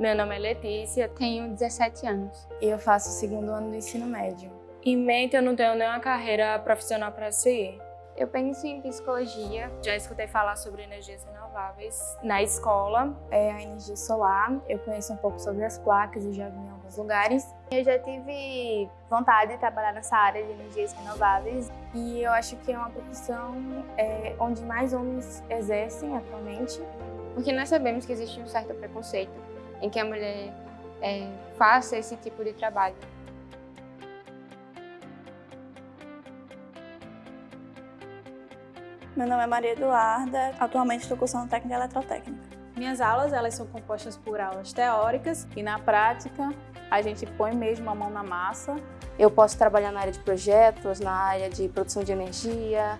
Meu nome é Letícia, tenho 17 anos. E eu faço o segundo ano do ensino médio. Em mente, eu não tenho nenhuma carreira profissional para seguir. Eu penso em psicologia. Já escutei falar sobre energias renováveis na escola. É a energia solar. Eu conheço um pouco sobre as placas e já vi em alguns lugares. Eu já tive vontade de trabalhar nessa área de energias renováveis. E eu acho que é uma profissão é, onde mais homens exercem atualmente. Porque nós sabemos que existe um certo preconceito em que a mulher é, faça esse tipo de trabalho. Meu nome é Maria Eduarda, atualmente estou cursando técnica eletrotécnica. Minhas aulas elas são compostas por aulas teóricas e na prática a gente põe mesmo a mão na massa. Eu posso trabalhar na área de projetos, na área de produção de energia,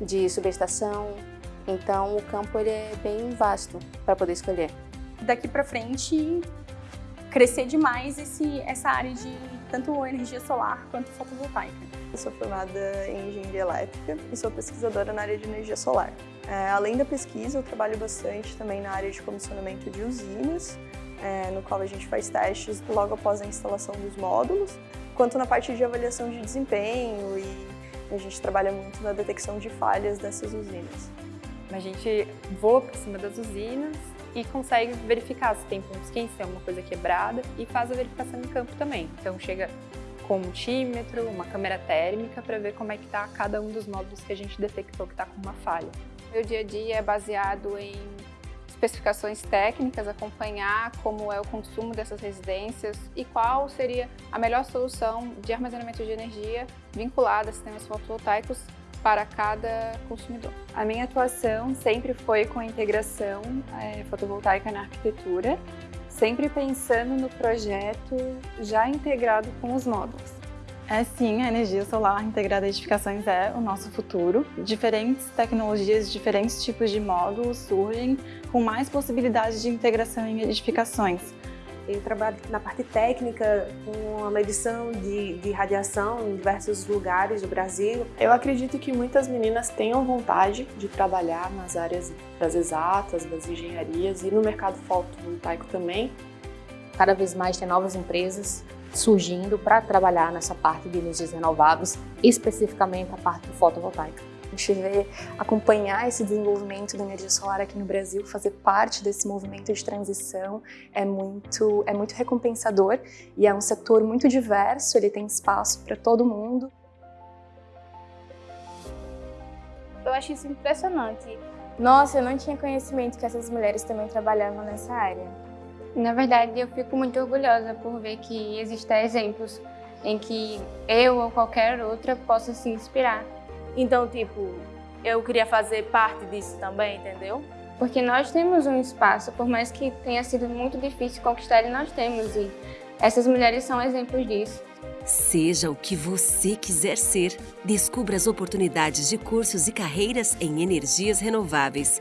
de subestação, então o campo ele é bem vasto para poder escolher. Daqui para frente crescer demais esse, essa área de tanto energia solar quanto fotovoltaica. Eu sou formada em engenharia elétrica e sou pesquisadora na área de energia solar. É, além da pesquisa, eu trabalho bastante também na área de comissionamento de usinas, é, no qual a gente faz testes logo após a instalação dos módulos, quanto na parte de avaliação de desempenho e a gente trabalha muito na detecção de falhas dessas usinas. A gente voa por cima das usinas e consegue verificar se tem pontos quentes, se é uma coisa quebrada e faz a verificação em campo também. Então chega com um multímetro, uma câmera térmica para ver como é que está cada um dos módulos que a gente detectou que está com uma falha. Meu dia a dia é baseado em especificações técnicas, acompanhar como é o consumo dessas residências e qual seria a melhor solução de armazenamento de energia vinculada a sistemas fotovoltaicos para cada consumidor. A minha atuação sempre foi com a integração é, fotovoltaica na arquitetura, sempre pensando no projeto já integrado com os módulos. É sim, a energia solar integrada a edificações é o nosso futuro. Diferentes tecnologias, diferentes tipos de módulos surgem com mais possibilidades de integração em edificações. Eu trabalho na parte técnica, com a medição de, de radiação em diversos lugares do Brasil. Eu acredito que muitas meninas tenham vontade de trabalhar nas áreas das exatas, das engenharias e no mercado fotovoltaico também. Cada vez mais tem novas empresas surgindo para trabalhar nessa parte de energias renováveis, especificamente a parte fotovoltaica gente vê acompanhar esse desenvolvimento da energia solar aqui no Brasil, fazer parte desse movimento de transição é muito, é muito recompensador e é um setor muito diverso, ele tem espaço para todo mundo. Eu acho isso impressionante. Nossa, eu não tinha conhecimento que essas mulheres também trabalhavam nessa área. Na verdade, eu fico muito orgulhosa por ver que existem exemplos em que eu ou qualquer outra possa se inspirar. Então, tipo, eu queria fazer parte disso também, entendeu? Porque nós temos um espaço, por mais que tenha sido muito difícil conquistar, ele nós temos. E essas mulheres são exemplos disso. Seja o que você quiser ser, descubra as oportunidades de cursos e carreiras em energias renováveis.